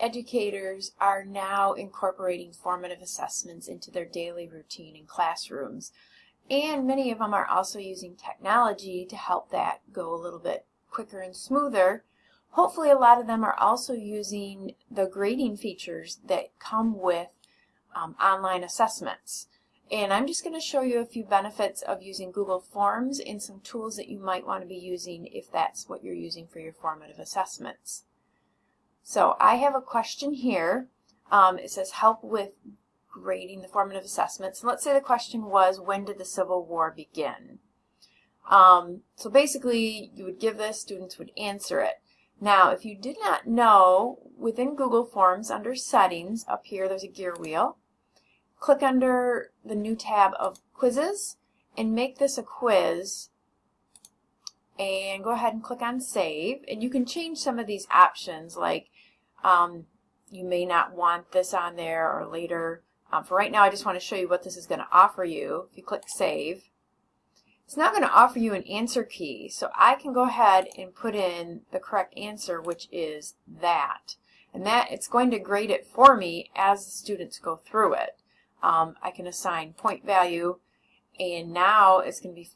educators are now incorporating formative assessments into their daily routine in classrooms. And many of them are also using technology to help that go a little bit quicker and smoother. Hopefully a lot of them are also using the grading features that come with um, online assessments. And I'm just going to show you a few benefits of using Google Forms and some tools that you might want to be using if that's what you're using for your formative assessments. So I have a question here. Um, it says help with grading the formative assessments. And let's say the question was, when did the Civil War begin? Um, so basically, you would give this, students would answer it. Now, if you did not know, within Google Forms, under Settings, up here there's a gear wheel. Click under the new tab of Quizzes and make this a quiz and go ahead and click on Save. And you can change some of these options like um, you may not want this on there or later. Um, for right now, I just want to show you what this is going to offer you. If you click Save, it's not going to offer you an answer key. So I can go ahead and put in the correct answer, which is that. And that it's going to grade it for me as the students go through it. Um, I can assign point value, and now it's going to be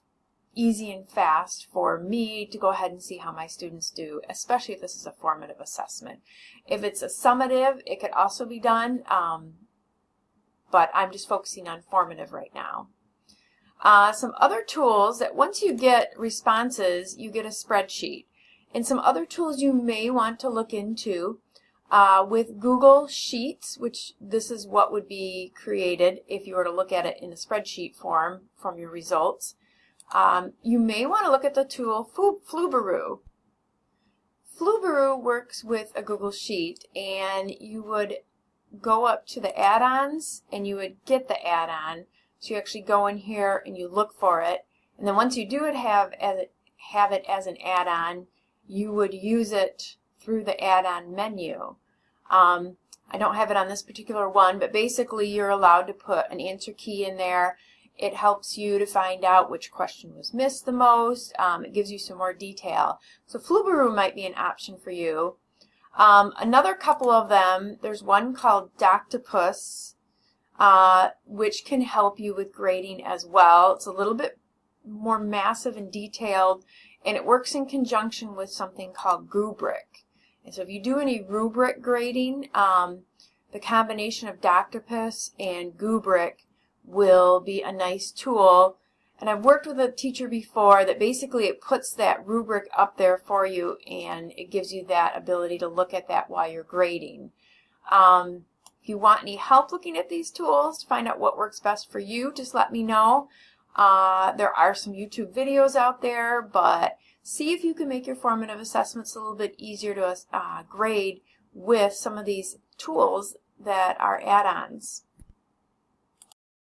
easy and fast for me to go ahead and see how my students do, especially if this is a formative assessment. If it's a summative, it could also be done, um, but I'm just focusing on formative right now. Uh, some other tools that once you get responses, you get a spreadsheet. And some other tools you may want to look into uh, with Google Sheets, which this is what would be created if you were to look at it in a spreadsheet form from your results. Um, you may want to look at the tool Flubaroo. Flubaroo works with a Google Sheet and you would go up to the add-ons and you would get the add-on. So you actually go in here and you look for it. And then once you do it have, as have it as an add-on, you would use it through the add-on menu. Um, I don't have it on this particular one, but basically you're allowed to put an answer key in there it helps you to find out which question was missed the most. Um, it gives you some more detail. So Flubaroo might be an option for you. Um, another couple of them, there's one called Doctopus, uh, which can help you with grading as well. It's a little bit more massive and detailed, and it works in conjunction with something called Goobric. And so if you do any rubric grading, um, the combination of Doctopus and Goobric will be a nice tool. And I've worked with a teacher before that basically it puts that rubric up there for you and it gives you that ability to look at that while you're grading. Um, if you want any help looking at these tools to find out what works best for you, just let me know. Uh, there are some YouTube videos out there, but see if you can make your formative assessments a little bit easier to uh, grade with some of these tools that are add-ons.